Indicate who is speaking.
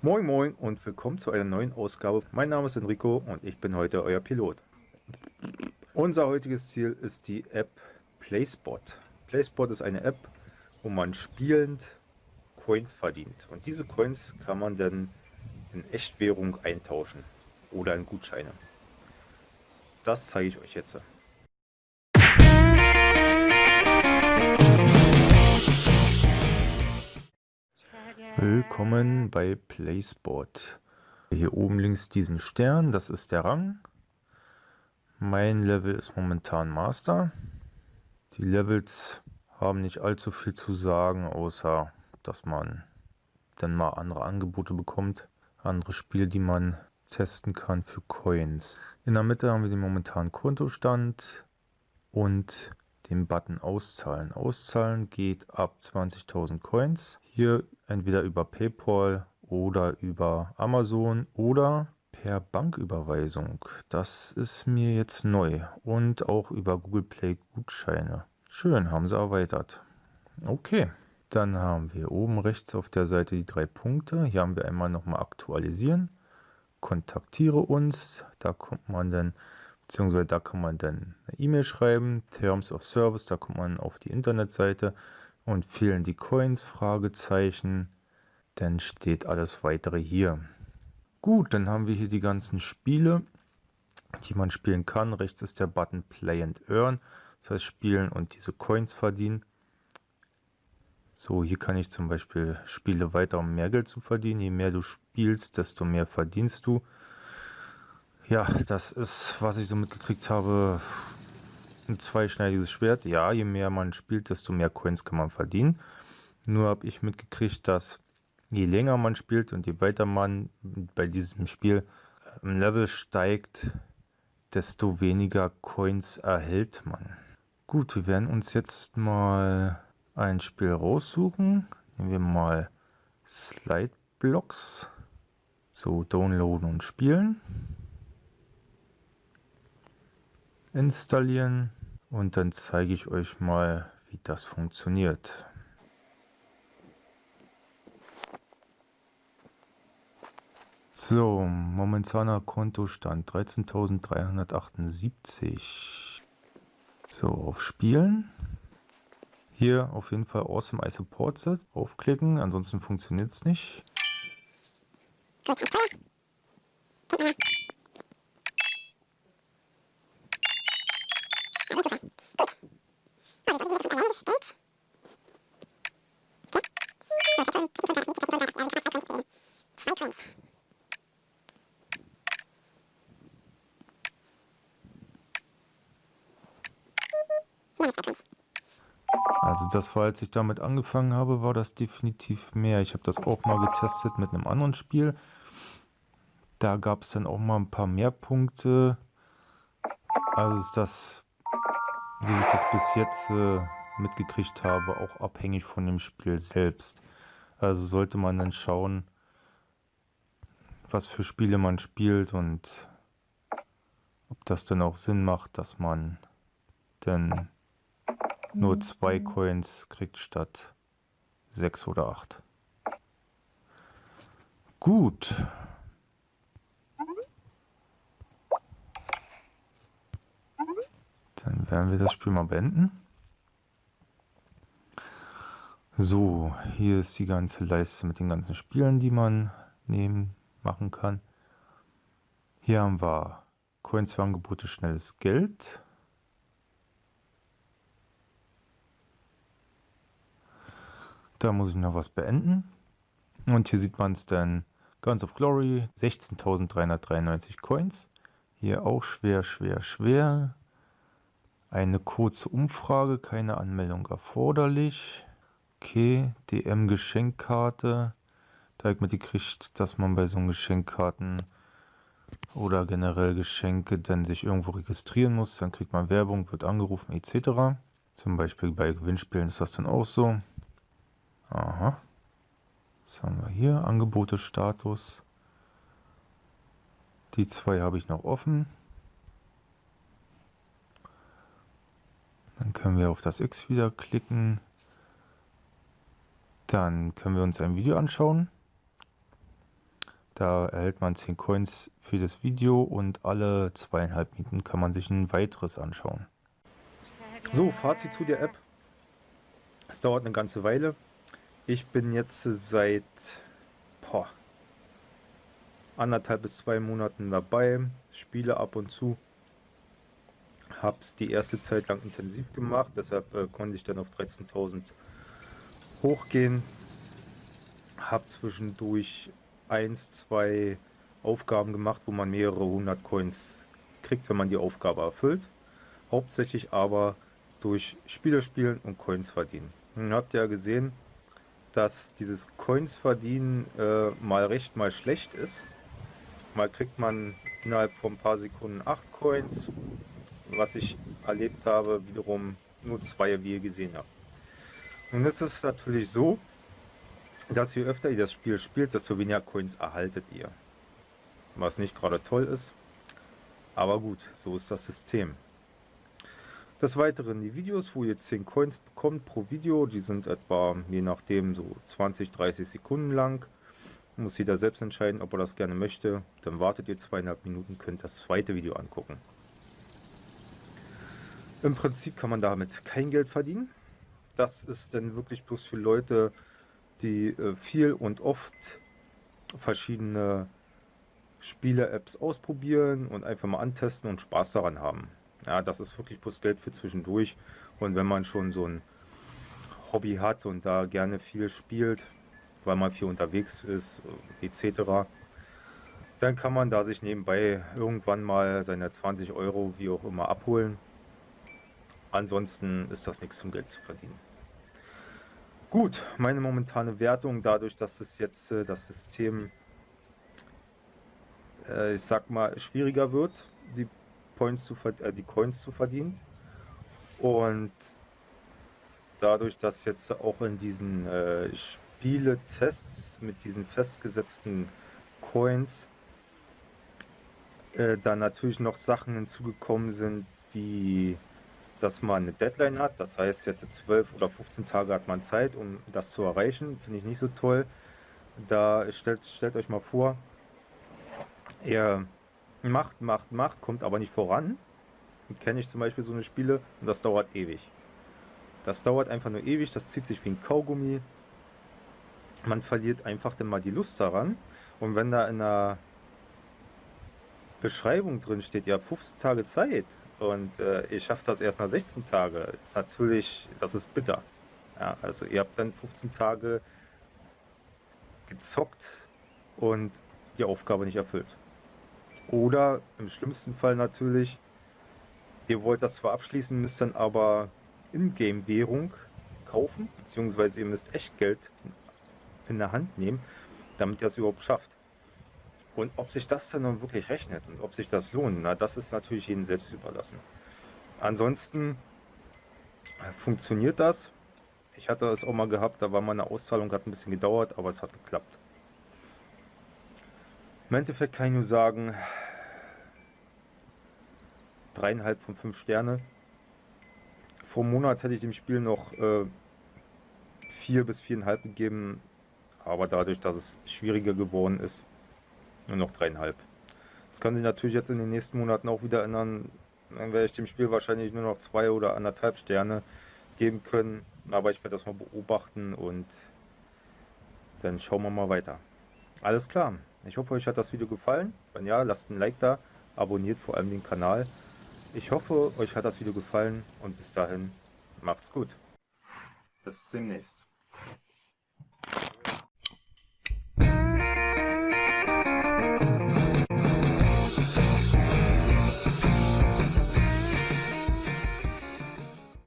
Speaker 1: Moin Moin und willkommen zu einer neuen Ausgabe. Mein Name ist Enrico und ich bin heute euer Pilot. Unser heutiges Ziel ist die App PlaySpot. PlaySpot ist eine App, wo man spielend Coins verdient. Und diese Coins kann man dann in Echtwährung eintauschen oder in Gutscheine. Das zeige ich euch jetzt. Willkommen bei PlaySport. Hier oben links diesen Stern, das ist der Rang. Mein Level ist momentan Master. Die Levels haben nicht allzu viel zu sagen, außer dass man dann mal andere Angebote bekommt. Andere Spiele, die man testen kann für Coins. In der Mitte haben wir den momentanen Kontostand und den Button Auszahlen. Auszahlen geht ab 20.000 Coins. Hier entweder über PayPal oder über Amazon oder per Banküberweisung. Das ist mir jetzt neu. Und auch über Google Play Gutscheine. Schön, haben sie erweitert. Okay, dann haben wir oben rechts auf der Seite die drei Punkte. Hier haben wir einmal nochmal aktualisieren. Kontaktiere uns. Da kommt man dann beziehungsweise da kann man dann eine E-Mail schreiben, Terms of Service, da kommt man auf die Internetseite und fehlen die Coins, Fragezeichen, dann steht alles weitere hier. Gut, dann haben wir hier die ganzen Spiele, die man spielen kann. Rechts ist der Button Play and Earn, das heißt spielen und diese Coins verdienen. So, hier kann ich zum Beispiel Spiele weiter, um mehr Geld zu verdienen. Je mehr du spielst, desto mehr verdienst du. Ja, das ist, was ich so mitgekriegt habe, ein zweischneidiges Schwert. Ja, je mehr man spielt, desto mehr Coins kann man verdienen. Nur habe ich mitgekriegt, dass je länger man spielt und je weiter man bei diesem Spiel im Level steigt, desto weniger Coins erhält man. Gut, wir werden uns jetzt mal ein Spiel raussuchen. Nehmen wir mal Slide Blocks. So, downloaden und spielen installieren und dann zeige ich euch mal, wie das funktioniert. So, momentaner Kontostand 13.378. So, auf Spielen. Hier auf jeden Fall Awesome I Support Set aufklicken, ansonsten funktioniert es nicht. Also das war, als ich damit angefangen habe, war das definitiv mehr. Ich habe das auch mal getestet mit einem anderen Spiel. Da gab es dann auch mal ein paar mehr Punkte. Also ist das, so wie ich das bis jetzt äh, mitgekriegt habe, auch abhängig von dem Spiel selbst. Also sollte man dann schauen, was für Spiele man spielt und ob das dann auch Sinn macht, dass man dann nur zwei Coins kriegt statt sechs oder acht. Gut. Dann werden wir das Spiel mal beenden. So, hier ist die ganze Leiste mit den ganzen Spielen, die man nehmen, machen kann. Hier haben wir Coins für Angebote, schnelles Geld. Da muss ich noch was beenden. Und hier sieht man es dann. Guns of Glory, 16.393 Coins. Hier auch schwer, schwer, schwer. Eine kurze Umfrage, keine Anmeldung erforderlich. Okay, DM-Geschenkkarte. Da ich mitgekriegt, dass man bei so Geschenkkarten oder generell Geschenke dann sich irgendwo registrieren muss. Dann kriegt man Werbung, wird angerufen etc. Zum Beispiel bei Gewinnspielen ist das dann auch so. Aha. Was haben wir hier? Angebote-Status. Die zwei habe ich noch offen. Dann können wir auf das X wieder klicken. Dann können wir uns ein Video anschauen. Da erhält man 10 Coins für das Video und alle zweieinhalb Minuten kann man sich ein weiteres anschauen. So, Fazit zu der App. Es dauert eine ganze Weile. Ich bin jetzt seit boah, anderthalb bis zwei Monaten dabei, spiele ab und zu. Habe es die erste Zeit lang intensiv gemacht, deshalb äh, konnte ich dann auf 13.000 hochgehen. Habe zwischendurch eins, zwei Aufgaben gemacht, wo man mehrere hundert Coins kriegt, wenn man die Aufgabe erfüllt. Hauptsächlich aber durch Spiele spielen und Coins verdienen. Nun habt ihr ja gesehen, dass dieses Coins verdienen äh, mal recht, mal schlecht ist. Mal kriegt man innerhalb von ein paar Sekunden 8 Coins, was ich erlebt habe, wiederum nur zwei, wie ihr gesehen habt. Nun ist es natürlich so, dass je öfter ihr das Spiel spielt, desto weniger Coins erhaltet ihr. Was nicht gerade toll ist, aber gut, so ist das System. Des Weiteren die Videos, wo ihr 10 Coins bekommt pro Video, die sind etwa je nachdem so 20, 30 Sekunden lang. Muss jeder selbst entscheiden, ob er das gerne möchte. Dann wartet ihr zweieinhalb Minuten, könnt das zweite Video angucken. Im Prinzip kann man damit kein Geld verdienen. Das ist dann wirklich bloß für Leute, die äh, viel und oft verschiedene Spiele-Apps ausprobieren und einfach mal antesten und Spaß daran haben. Ja, das ist wirklich bloß Geld für zwischendurch. Und wenn man schon so ein Hobby hat und da gerne viel spielt, weil man viel unterwegs ist, etc., dann kann man da sich nebenbei irgendwann mal seine 20 Euro, wie auch immer, abholen. Ansonsten ist das nichts zum Geld zu verdienen. Gut, meine momentane Wertung, dadurch, dass es jetzt äh, das System, äh, ich sag mal, schwieriger wird, die Points zu äh, die Coins zu verdienen. Und dadurch, dass jetzt auch in diesen äh, Spieletests mit diesen festgesetzten Coins äh, dann natürlich noch Sachen hinzugekommen sind, wie dass man eine Deadline hat. Das heißt, jetzt 12 oder 15 Tage hat man Zeit, um das zu erreichen. Finde ich nicht so toll. Da stellt, stellt euch mal vor, ihr macht, macht, macht, kommt aber nicht voran. Kenne ich zum Beispiel so eine Spiele und das dauert ewig. Das dauert einfach nur ewig, das zieht sich wie ein Kaugummi. Man verliert einfach dann mal die Lust daran. Und wenn da in der Beschreibung drin steht, ihr habt 15 Tage Zeit, und äh, ihr schafft das erst nach 16 Tagen. Ist natürlich, das ist bitter. Ja, also ihr habt dann 15 Tage gezockt und die Aufgabe nicht erfüllt. Oder im schlimmsten Fall natürlich, ihr wollt das zwar abschließen, müsst dann aber Ingame-Währung kaufen, beziehungsweise ihr müsst echt Geld in der Hand nehmen, damit ihr es überhaupt schafft. Und ob sich das dann nun wirklich rechnet und ob sich das lohnt, na, das ist natürlich jedem selbst überlassen. Ansonsten äh, funktioniert das. Ich hatte es auch mal gehabt, da war meine Auszahlung, hat ein bisschen gedauert, aber es hat geklappt. Im Endeffekt kann ich nur sagen, dreieinhalb von fünf Sterne. Vor einem Monat hätte ich dem Spiel noch äh, vier bis viereinhalb gegeben, aber dadurch, dass es schwieriger geworden ist, nur noch dreieinhalb. Das kann sich natürlich jetzt in den nächsten Monaten auch wieder ändern. Dann werde ich dem Spiel wahrscheinlich nur noch zwei oder anderthalb Sterne geben können. Aber ich werde das mal beobachten und dann schauen wir mal weiter. Alles klar. Ich hoffe, euch hat das Video gefallen. Wenn ja, lasst ein Like da. Abonniert vor allem den Kanal. Ich hoffe, euch hat das Video gefallen und bis dahin macht's gut. Bis demnächst.